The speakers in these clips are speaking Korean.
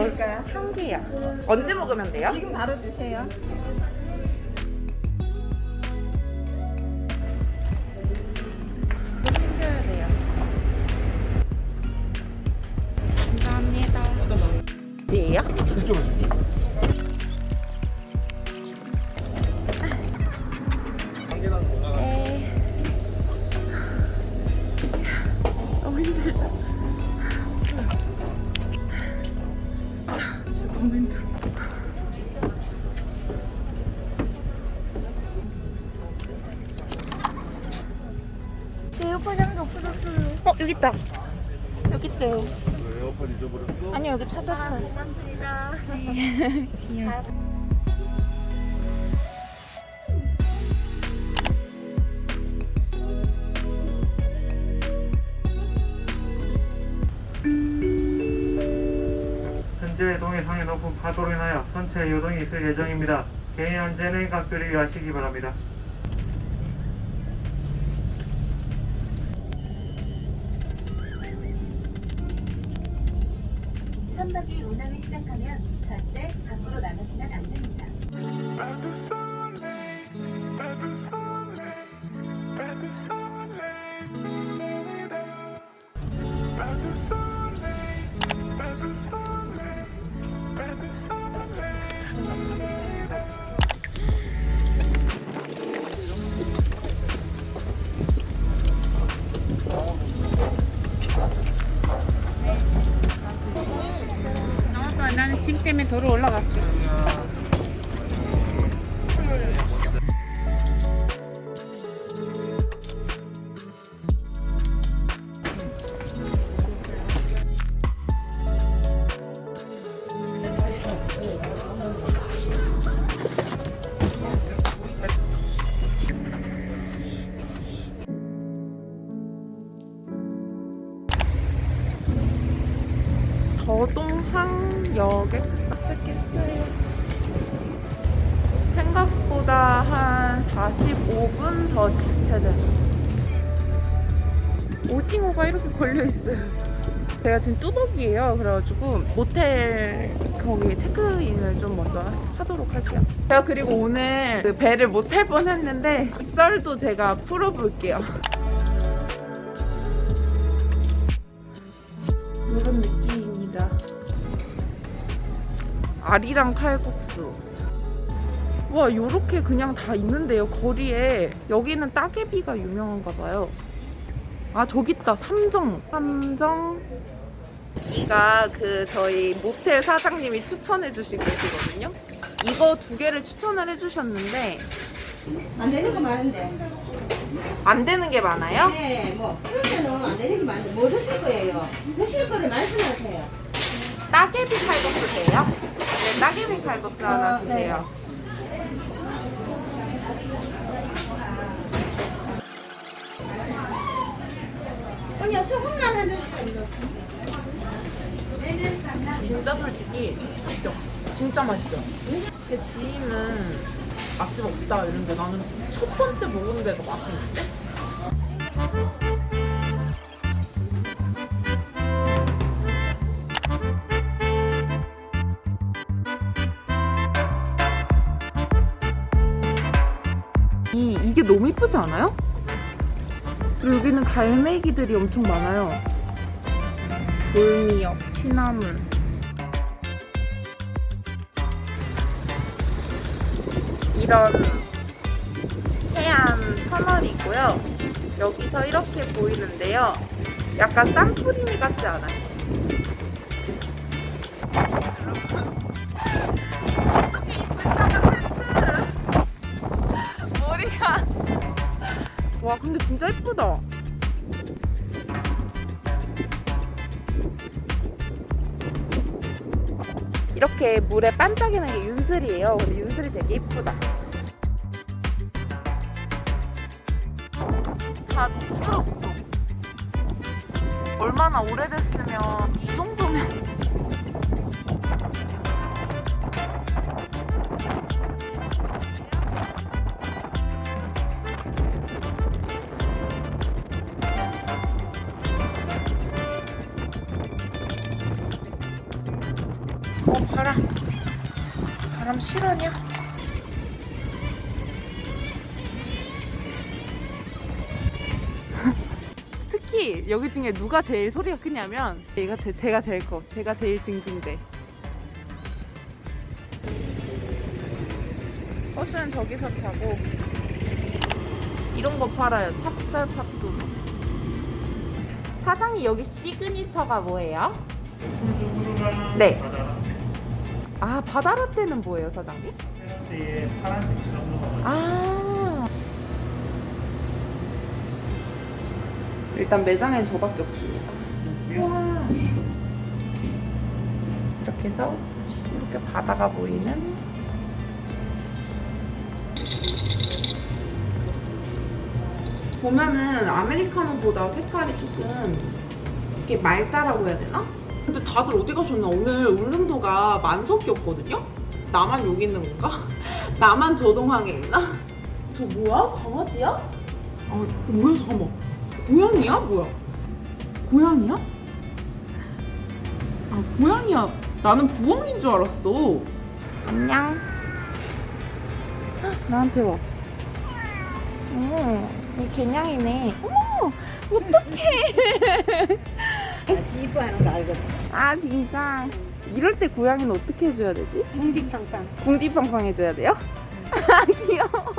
뭘- 드릴까요? 한 개요. 언제 먹으면 돼요? 지금 바로 드세요. 챙겨야 돼요. 감사합니다. 어디에요? 네. 찾았어요. 고맙습니다. 귀여워. 현재 동해상의 높은 파도로 인하여 선체 요동이 있을 예정입니다. 개인 안전에 각별히 유의하시기 바랍니다. 선박이 운항을 시작하면 절대 밖으로 나가시면 안 됩니다. 도로 올라갈 45분 더 지체돼요. 오징어가 이렇게 걸려 있어요. 제가 지금 뚜벅이에요. 그래가지고 모텔 거기 체크인을 좀 먼저 하도록 할게요. 제가 그리고 오늘 그 배를 못 탈 뻔했는데 썰도 제가 풀어볼게요. 이런 느낌입니다. 알이랑 칼국수. 와, 요렇게 그냥 다 있는데요, 거리에. 여기는 따개비가 유명한가 봐요. 아, 저기 있다. 삼정. 삼정. 이가 그 저희 모텔 사장님이 추천해 주신 곳이거든요. 이거 두 개를 추천을 해 주셨는데 안 되는 거 많은데. 안 되는 게 많아요? 네, 뭐, 그러면은 안 되는 게 많은데, 뭐 드실 거예요? 드실 거를 말씀하세요. 따개비 칼국수 돼요? 네, 따개비 칼국수 하나 어, 네. 주세요. 언니, 소금만 한 점씩 좀 진짜 솔직히 맛있죠? 진짜 맛있죠? 제 지인은 맛집 없다 이런데 나는 첫 번째 먹은 데가 맛있는데? 이, 이게 너무 이쁘지 않아요? 여기는 갈매기들이 엄청 많아요. 돌미역, 취나물. 이런 해안 터널이고요. 여기서 이렇게 보이는데요. 약간 산토리니 같지 않아요? 물에 반짝이는 게 윤슬이에요. 근데 윤슬이 되게 예쁘다. 다 녹슬었어. 얼마나 오래됐으면 이 정도 바람 실화냐? 특히 여기 중에 누가 제일 소리가 크냐면 얘가 제, 제가 제일 커 제가 제일 징징대 버스는 저기서 타고 이런 거 팔아요 찹쌀 팥도 사장님 여기 시그니처가 뭐예요? 네. 아 바다라떼는 뭐예요 사장님? 페라티에 파란색 시럽 넣어가지고 아 일단 매장엔 저밖에 없습니다 우와 이렇게 해서 이렇게 바다가 보이는 보면은 아메리카노보다 색깔이 조금 이렇게 맑다라고 해야 되나? 근데 다들 어디 가셨나? 오늘 울릉도가 만석이었거든요? 나만 여기 있는 건가? 나만 저동항에 있나? 저 뭐야? 강아지야? 아 뭐야 잠깐만 고양이야? 뭐야? 고양이야? 아 고양이야 나는 부엉인 줄 알았어 안녕 헉, 나한테 와 어, 이 개냥이네 어머 어떡해 지휘하는 거 알거든. 아 진짜 이럴 때 고양이는 어떻게 해줘야 되지? 궁디팡팡. 궁디팡팡 해줘야 돼요? 아 귀여워.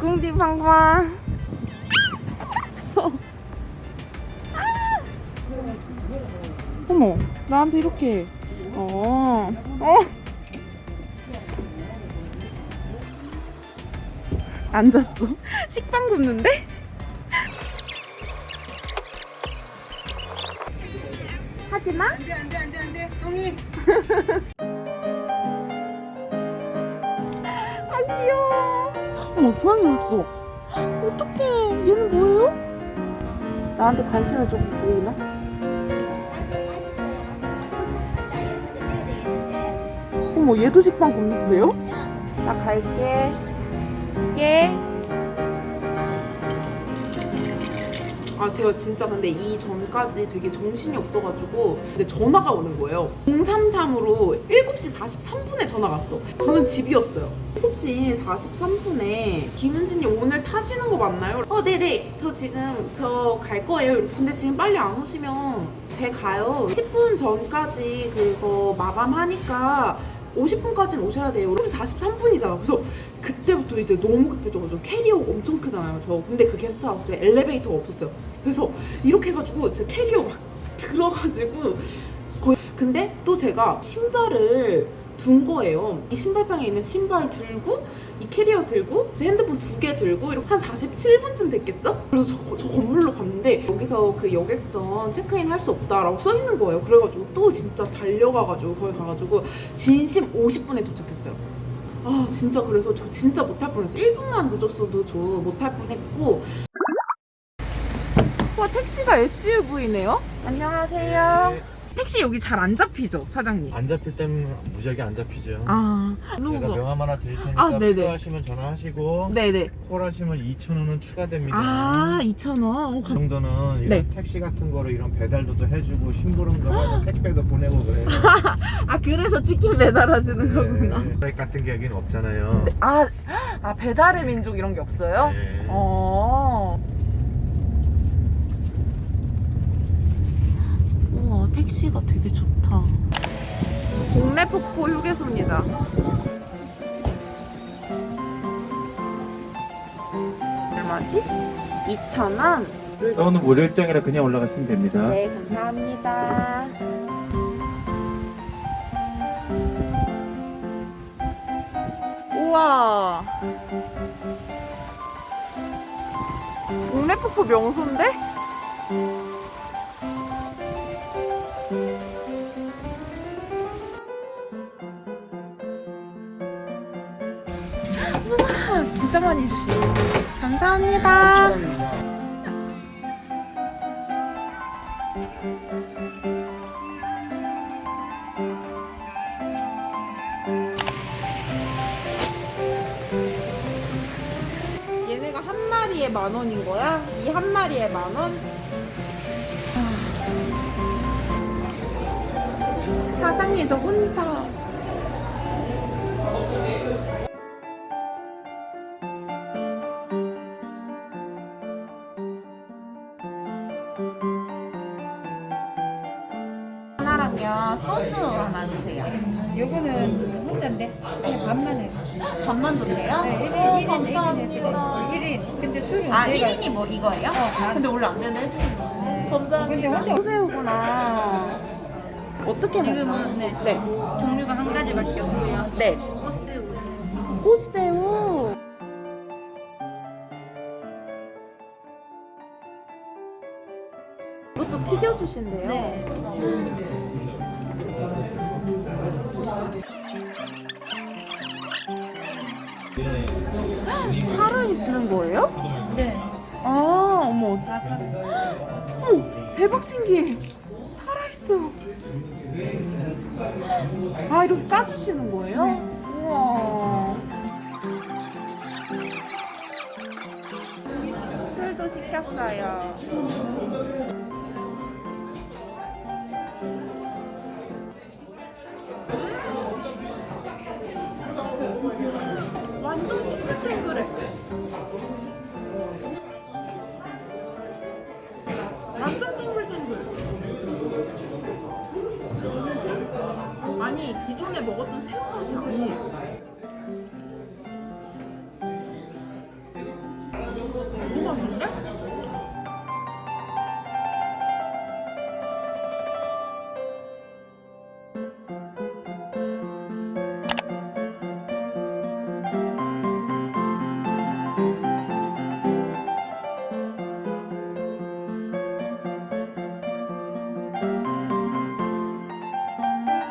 궁디팡팡 어머 나한테 이렇게 어. 어. 앉았어 식빵 굽는데? 하지마 안돼 안돼 안돼 안돼. 똥이. 아 귀여워 어머 고양이 왔어 어떡해 얘는 뭐예요? 나한테 관심을 조금 보이나? 어머 얘도 식빵 굽는데요? 나 갈게 갈게 아 제가 진짜 근데 이 전까지 되게 정신이 없어가지고 근데 전화가 오는 거예요 033으로 7시 43분에 전화가 왔어 저는 집이었어요 7시 43분에 김은진님 오늘 타시는 거 맞나요? 어 네네 저 지금 저 갈 거예요 근데 지금 빨리 안 오시면 배 가요 10분 전까지 그거 마감하니까 50분까지는 오셔야 돼요. 그럼 43분이잖아. 그래서 그때부터 이제 너무 급해져가지고 캐리어가 엄청 크잖아요. 저 근데 그 게스트하우스에 엘리베이터가 없었어요. 그래서 이렇게 해가지고 진짜 캐리어 막 들어가지고 거의 근데 또 제가 신발을 둔 거예요. 이 신발장에 있는 신발 들고 이 캐리어 들고 제 핸드폰 두 개 들고 이렇게 한 47분쯤 됐겠죠? 그래서 저, 저 건물로 갔는데 여기서 그 여객선 체크인 할 수 없다라고 써 있는 거예요. 그래가지고 또 진짜 달려가가지고 거기 가가지고 진심 50분에 도착했어요. 아 진짜 그래서 저 진짜 못할 뻔했어요. 1분만 늦었어도 저 못할 뻔했고 와 택시가 SUV네요? 안녕하세요. 택시 여기 잘 안 잡히죠 사장님? 안 잡힐 때는 무지하게 안 잡히죠. 아 제가 명함 하나 드릴 테니까 아, 네네. 필요하시면 전화하시고 네네 콜하시면 2,000원은 추가됩니다. 아 2,000원 그 정도는 이런 네. 택시 같은 거로 이런 배달도 또 해주고 심부름도 하고 택배도 보내고 그래요. 아 그래서 치킨 배달하시는 거구나 네. 트랙 같은 게 여기는 없잖아요. 아, 아 배달의 민족 이런 게 없어요? 네. 어. 택시가 되게 좋다. 동래 폭포 휴게소입니다. 얼마지? 2,000원? 오늘 무료 입장이라 그냥 올라가시면 됩니다. 네, 감사합니다. 우와. 동래폭포 명소인데? 감사합니다. 얘네가 한 마리에 만 원인 거야? 이 한 마리에 만 원? 아. 사장님 저 혼자. 하나랑요 소주 하나 주세요. 요거는 혼자인데 그냥 반만 해. 반만 주세요? 네, 어, 1인 1인 감사합니다. 1인. 근데 술은 아 제가 1인이 뭐 이거예요? 반. 근데 원래 안 되는 해주세요. 감사합니다. 근데 혼자 소새우구나. 어떻게 지금은? 네. 네. 종류가 한 가지밖에 없고요. 네. 꽃새우. 꽃새우. 튀겨주신대요. 네. 살아있는 거예요? 네. 아, 어머. 다 사. 어머, 대박 신기해. 살아있어. 아, 이렇게 까주시는 거예요? 우와. 술도 시켰어요. 완전 탱글탱글해 완전 탱글탱글. 아니 기존에 먹었던 새우 맛이 아니에요. 너무 맛있는데?